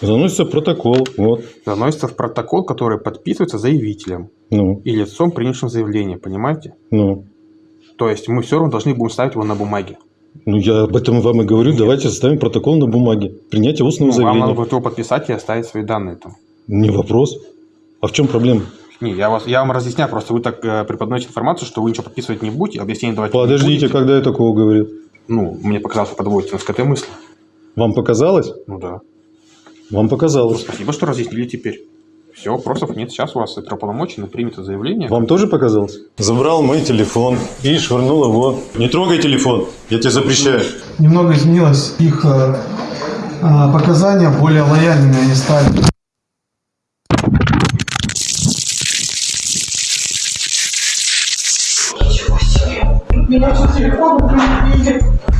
Заносится протокол. Вот. Заносится в протокол, который подписывается заявителем Ну, и лицом, принявшим заявление, понимаете? ну. То есть мы все равно должны будем ставить его на бумаге. Ну, я об этом вам и говорю. Давайте составим протокол на бумаге. Принятие устного Ну, вам заявления. надо будет его подписать и оставить свои данные там. Не вопрос. А в чем проблема? Не, я, вас, я вам разъясняю, просто вы так э, преподносите информацию, что вы ничего подписывать не будете, объяснение давать не Подождите, будете. когда я такого говорил? Ну, мне показалось, вы подводите нас к этой мысли. Вам показалось? Ну да. Вам показалось. Спасибо, что разъяснили теперь. Все, вопросов нет. Сейчас у вас это уполномочено, примето заявление. Вам тоже показалось? Забрал мой телефон и швырнул его. Не трогай телефон, я тебе запрещаю. Немного изменилось их э, э, показания, более лояльными они стали.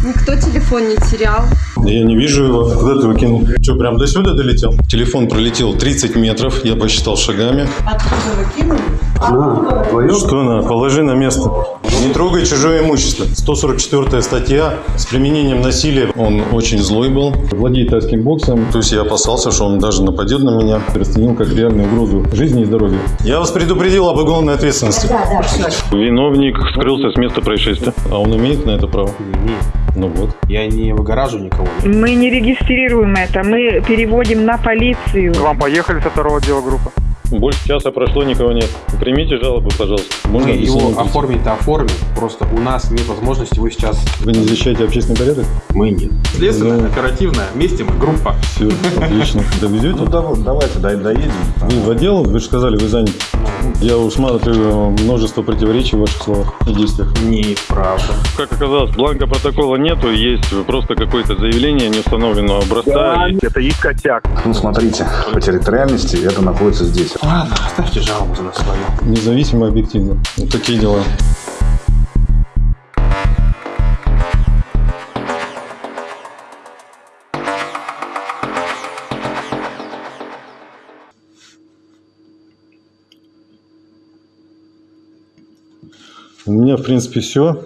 Никто телефон не терял. Я не вижу его. Куда ты его кинул? Что, прям до сюда долетел? Телефон пролетел 30 метров, я посчитал шагами. Что на? Положи на место. Не трогай чужое имущество. 144 статья с применением насилия. Он очень злой был. Владеет тайским боксом. То есть я опасался, что он даже нападет на меня. Расценил как реальную угрозу жизни и здоровью. Я вас предупредил об уголовной ответственности. Виновник скрылся с места происшествия. А он имеет на это право? Нет, Ну вот. я не выгораживаю никого. Мы не регистрируем это, мы переводим на полицию. К вам поехали со второго отдела группа. Больше часа прошло, никого нет. Примите жалобу, пожалуйста. Можно Мы его оформить-то оформим. Просто у нас нет возможности его сейчас... Вы не защищаете общественный порядок? Мы нет. Следственная, Ну. оперативная, вместе мы, группа. Все, отлично. Довезете? Ну давай, давайте дай- доедем. Вы в отдел, вы же сказали, вы заняты. Я усматриваю множество противоречий в ваших словах и действиях. Неправда. Как оказалось, бланка протокола нету, есть просто какое-то заявление неустановленного образца. Это их косяк. Ну смотрите, по территориальности это находится здесь. Ладно, оставьте жалобу нас свою. Независимо, объективно. Вот такие дела. У меня, в принципе, все.